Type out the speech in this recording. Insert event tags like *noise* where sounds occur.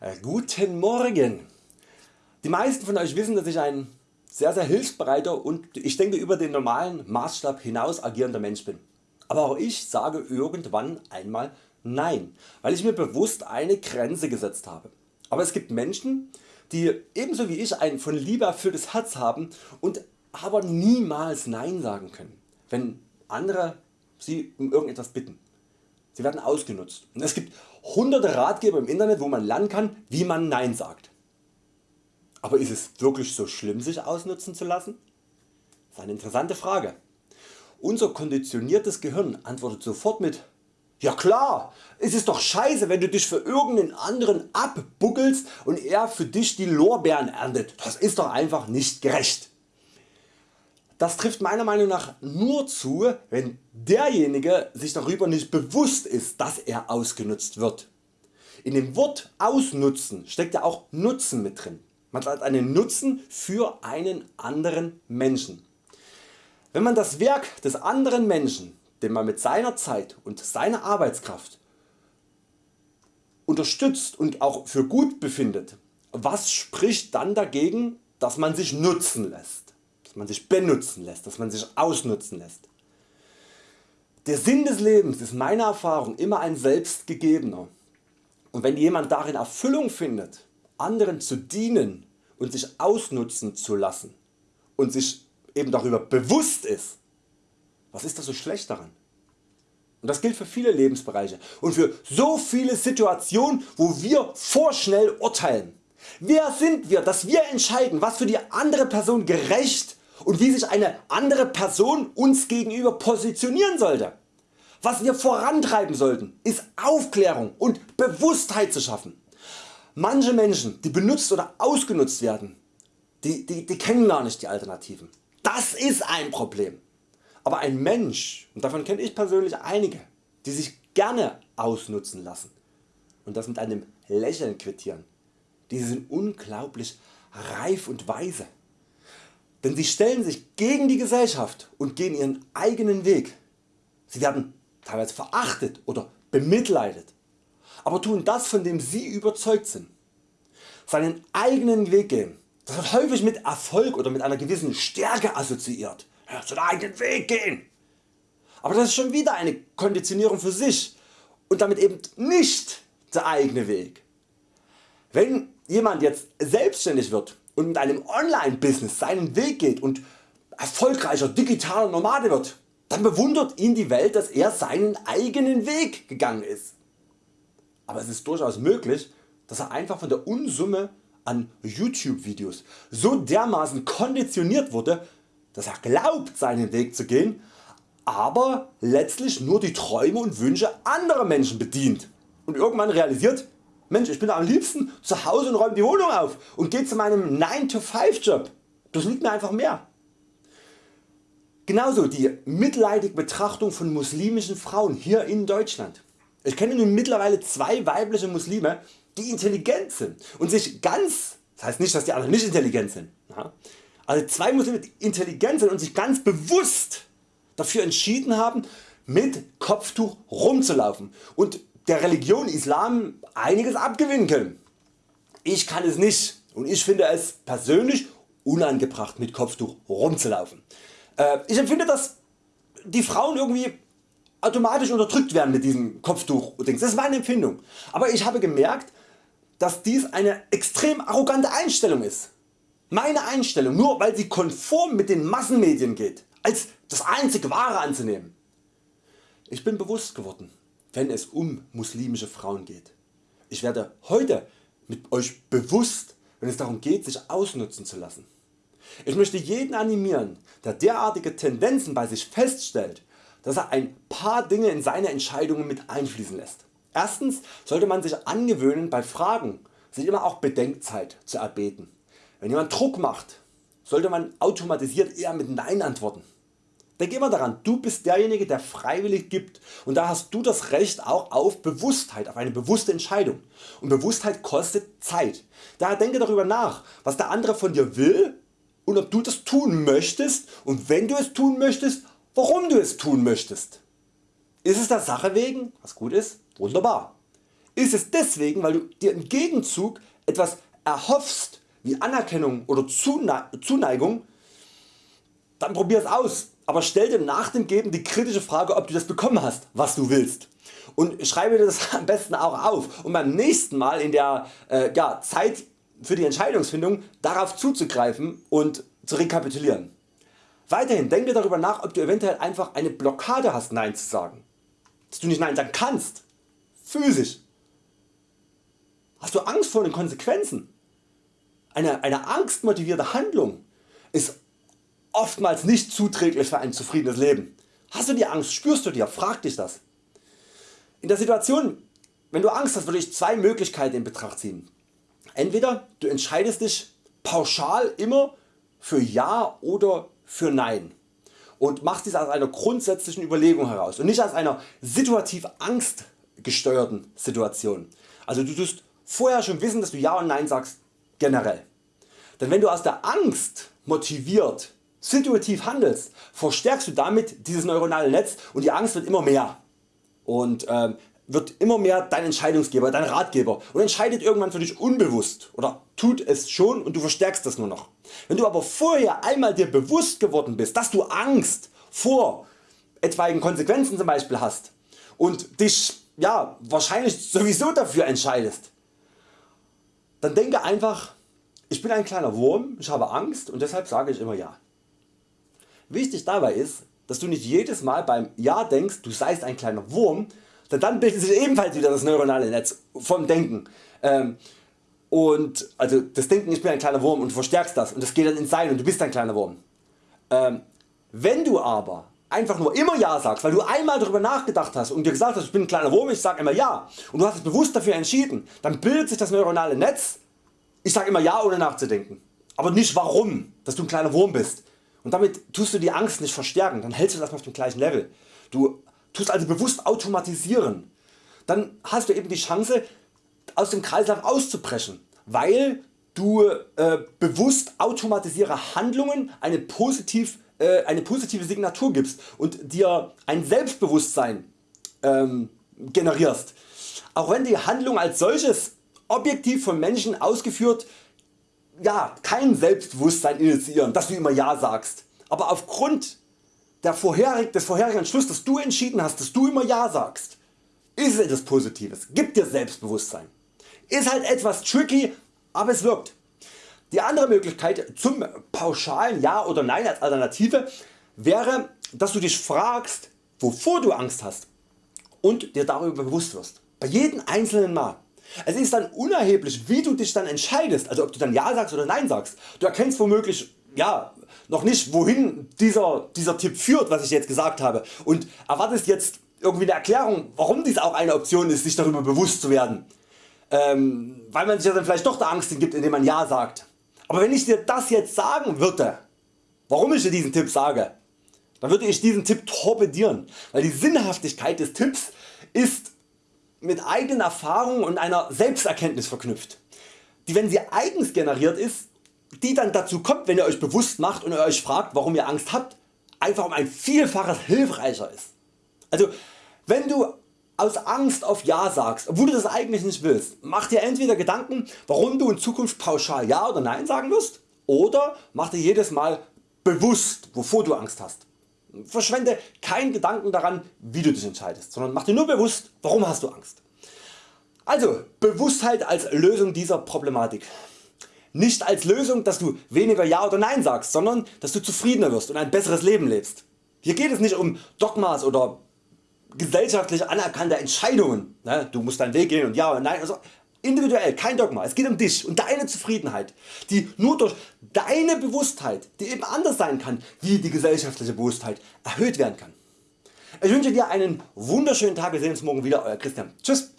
Äh, guten Morgen! Die meisten von Euch wissen dass ich ein sehr sehr hilfsbereiter und ich denke über den normalen Maßstab hinaus agierender Mensch bin. Aber auch ich sage irgendwann einmal Nein, weil ich mir bewusst eine Grenze gesetzt habe. Aber es gibt Menschen die ebenso wie ich ein von Liebe erfülltes Herz haben und aber niemals Nein sagen können, wenn andere sie um irgendetwas bitten. Sie werden ausgenutzt und es gibt hunderte Ratgeber im Internet wo man lernen kann wie man Nein sagt. Aber ist es wirklich so schlimm sich ausnutzen zu lassen? Das ist eine interessante Frage. Unser konditioniertes Gehirn antwortet sofort mit ja klar, es ist doch scheiße wenn du dich für irgendeinen anderen abbuckelst und er für dich die Lorbeeren erntet. Das ist doch einfach nicht gerecht. Das trifft meiner Meinung nach nur zu, wenn derjenige sich darüber nicht bewusst ist, dass er ausgenutzt wird. In dem Wort ausnutzen steckt ja auch Nutzen mit drin. Man hat einen Nutzen für einen anderen Menschen. Wenn man das Werk des anderen Menschen, den man mit seiner Zeit und seiner Arbeitskraft unterstützt und auch für gut befindet, was spricht dann dagegen, dass man sich nutzen lässt? Man sich benutzen lässt, dass man sich ausnutzen lässt. Der Sinn des Lebens ist meiner Erfahrung immer ein selbstgegebener und wenn jemand darin Erfüllung findet, anderen zu dienen und sich ausnutzen zu lassen und sich eben darüber bewusst ist, was ist da so schlecht daran? Und das gilt für viele Lebensbereiche und für so viele Situationen wo wir vorschnell urteilen. Wer sind wir dass wir entscheiden was für die andere Person gerecht und wie sich eine andere Person uns gegenüber positionieren sollte. Was wir vorantreiben sollten ist Aufklärung und Bewusstheit zu schaffen. Manche Menschen die benutzt oder ausgenutzt werden, die, die, die kennen gar nicht die Alternativen. Das ist ein Problem. Aber ein Mensch, und davon kenne ich persönlich einige, die sich gerne ausnutzen lassen und das mit einem Lächeln quittieren, die sind unglaublich reif und weise denn sie stellen sich gegen die Gesellschaft und gehen ihren eigenen Weg. Sie werden teilweise verachtet oder bemitleidet, aber tun das von dem sie überzeugt sind. Seinen eigenen Weg gehen, das wird häufig mit Erfolg oder mit einer gewissen Stärke assoziiert. Ja, eigenen Weg gehen. Aber das ist schon wieder eine Konditionierung für sich und damit eben nicht der eigene Weg. Wenn jemand jetzt selbstständig wird und mit einem Online-Business seinen Weg geht und erfolgreicher digitaler Nomade wird, dann bewundert ihn die Welt dass er seinen eigenen Weg gegangen ist. Aber es ist durchaus möglich dass er einfach von der Unsumme an YouTube Videos so dermaßen konditioniert wurde dass er glaubt seinen Weg zu gehen, aber letztlich nur die Träume und Wünsche anderer Menschen bedient und irgendwann realisiert Mensch ich bin am liebsten zu Hause und räume die Wohnung auf und gehe zu meinem 9-to-5 Job. Das liegt mir einfach mehr. Genauso die mitleidige Betrachtung von muslimischen Frauen hier in Deutschland. Ich kenne nun mittlerweile zwei weibliche Muslime die intelligent sind und sich ganz, das heißt nicht dass die anderen nicht intelligent sind, also zwei Muslime die intelligent sind und sich ganz bewusst dafür entschieden haben mit Kopftuch rumzulaufen und der Religion Islam einiges abgewinnen können. Ich kann es nicht und ich finde es persönlich unangebracht mit Kopftuch rumzulaufen. Äh, ich empfinde dass die Frauen irgendwie automatisch unterdrückt werden mit diesem Kopftuch. Das ist meine Empfindung. Aber ich habe gemerkt dass dies eine extrem arrogante Einstellung ist. Meine Einstellung nur weil sie konform mit den Massenmedien geht, als das einzig wahre anzunehmen. Ich bin bewusst geworden wenn es um muslimische Frauen geht. Ich werde heute mit Euch bewusst wenn es darum geht sich ausnutzen zu lassen. Ich möchte jeden animieren der derartige Tendenzen bei sich feststellt dass er ein paar Dinge in seine Entscheidungen mit einfließen lässt. Erstens sollte man sich angewöhnen bei Fragen sich immer auch Bedenkzeit zu erbeten. Wenn jemand Druck macht sollte man automatisiert eher mit Nein antworten. Denk immer daran, du bist derjenige der freiwillig gibt und da hast du das Recht auch auf Bewusstheit, auf eine bewusste Entscheidung. Und Bewusstheit kostet Zeit. Daher denke darüber nach, was der andere von dir will und ob du das tun möchtest und wenn du es tun möchtest, warum du es tun möchtest. Ist es der Sache wegen, was gut ist, wunderbar. ist es deswegen weil du dir im Gegenzug etwas erhoffst wie Anerkennung oder Zuneigung, dann probier es aus, aber stell dir nach dem Geben die kritische Frage ob du das bekommen hast was du willst und schreibe dir das *laughs* am besten auch auf um beim nächsten Mal in der äh, ja, Zeit für die Entscheidungsfindung darauf zuzugreifen und zu rekapitulieren. Weiterhin denke darüber nach ob du eventuell einfach eine Blockade hast Nein zu sagen, dass du nicht Nein sagen kannst, physisch. Hast du Angst vor den Konsequenzen? Eine, eine angstmotivierte Handlung ist oftmals nicht zuträglich für ein zufriedenes Leben. Hast du die Angst, spürst du dir, frag dich das. In der Situation wenn du Angst hast würde ich zwei Möglichkeiten in Betracht ziehen. Entweder du entscheidest dich pauschal immer für Ja oder für Nein und machst dies aus einer grundsätzlichen Überlegung heraus und nicht aus einer situativ angstgesteuerten Situation. Also du tust vorher schon wissen dass du Ja und Nein sagst generell. Denn wenn du aus der Angst motiviert situativ handelst, verstärkst du damit dieses neuronale Netz und die Angst wird immer mehr und ähm, wird immer mehr dein Entscheidungsgeber, dein Ratgeber und entscheidet irgendwann für dich unbewusst oder tut es schon und du verstärkst das nur noch. Wenn du aber vorher einmal dir bewusst geworden bist, dass du Angst vor etwaigen Konsequenzen zum Beispiel hast und dich ja, wahrscheinlich sowieso dafür entscheidest, dann denke einfach ich bin ein kleiner Wurm, ich habe Angst und deshalb sage ich immer Ja. Wichtig dabei ist, dass du nicht jedes Mal beim Ja denkst du seist ein kleiner Wurm, denn dann bildet sich ebenfalls wieder das neuronale Netz vom Denken. Ähm, und also das Denken ich bin ein kleiner Wurm und du verstärkst das und das geht dann ins Sein und du bist ein kleiner Wurm. Ähm, wenn du aber einfach nur immer Ja sagst, weil du einmal darüber nachgedacht hast und dir gesagt hast ich bin ein kleiner Wurm, ich sage immer Ja und du hast dich bewusst dafür entschieden, dann bildet sich das neuronale Netz, ich sage immer Ja ohne nachzudenken. Aber nicht warum, dass du ein kleiner Wurm bist. Und damit tust du die Angst nicht verstärken, dann hältst du das auf dem gleichen Level. Du tust also bewusst automatisieren. Dann hast du eben die Chance aus dem Kreislauf auszubrechen, weil du äh, bewusst automatisiere Handlungen eine, positiv, äh, eine positive Signatur gibst und dir ein Selbstbewusstsein ähm, generierst. Auch wenn die Handlung als solches objektiv von Menschen ausgeführt ja, kein Selbstbewusstsein initiieren, dass du immer Ja sagst. Aber aufgrund der vorherig, des vorherigen Entschlusses, dass du entschieden hast, dass du immer Ja sagst, ist es etwas Positives, gibt dir Selbstbewusstsein. Ist halt etwas tricky, aber es wirkt. Die andere Möglichkeit zum pauschalen Ja oder Nein als Alternative wäre, dass du dich fragst, wovor du Angst hast und dir darüber bewusst wirst. Bei jedem einzelnen Mal. Es ist dann unerheblich wie du dich dann entscheidest, also ob du dann Ja sagst oder Nein sagst. Du erkennst womöglich ja, noch nicht wohin dieser, dieser Tipp führt was ich jetzt gesagt habe und erwartest jetzt irgendwie eine Erklärung warum dies auch eine Option ist sich darüber bewusst zu werden, ähm, weil man sich ja dann vielleicht doch der Angst gibt indem man Ja sagt. Aber wenn ich dir das jetzt sagen würde, warum ich dir diesen Tipp sage, dann würde ich diesen Tipp torpedieren, weil die Sinnhaftigkeit des Tipps ist mit eigenen Erfahrungen und einer Selbsterkenntnis verknüpft, die wenn sie eigens generiert ist, die dann dazu kommt wenn ihr Euch bewusst macht und ihr Euch fragt warum ihr Angst habt, einfach um ein Vielfaches hilfreicher ist. Also wenn du aus Angst auf Ja sagst, obwohl du das eigentlich nicht willst, mach dir entweder Gedanken warum du in Zukunft pauschal Ja oder Nein sagen wirst oder mach dir jedes Mal bewusst wovor du Angst hast. Verschwende keinen Gedanken daran wie du dich entscheidest, sondern mach dir nur bewusst warum hast du Angst. Also Bewusstheit als Lösung dieser Problematik. Nicht als Lösung dass du weniger Ja oder Nein sagst, sondern dass du zufriedener wirst und ein besseres Leben lebst. Hier geht es nicht um Dogmas oder gesellschaftlich anerkannte Entscheidungen. Ne, du musst deinen Weg gehen und Ja oder Nein. Also individuell, kein Dogma. Es geht um dich und deine Zufriedenheit, die nur durch deine Bewusstheit, die eben anders sein kann wie die gesellschaftliche Bewusstheit, erhöht werden kann. Ich wünsche dir einen wunderschönen Tag. Wir sehen uns morgen wieder. Euer Christian. Tschüss.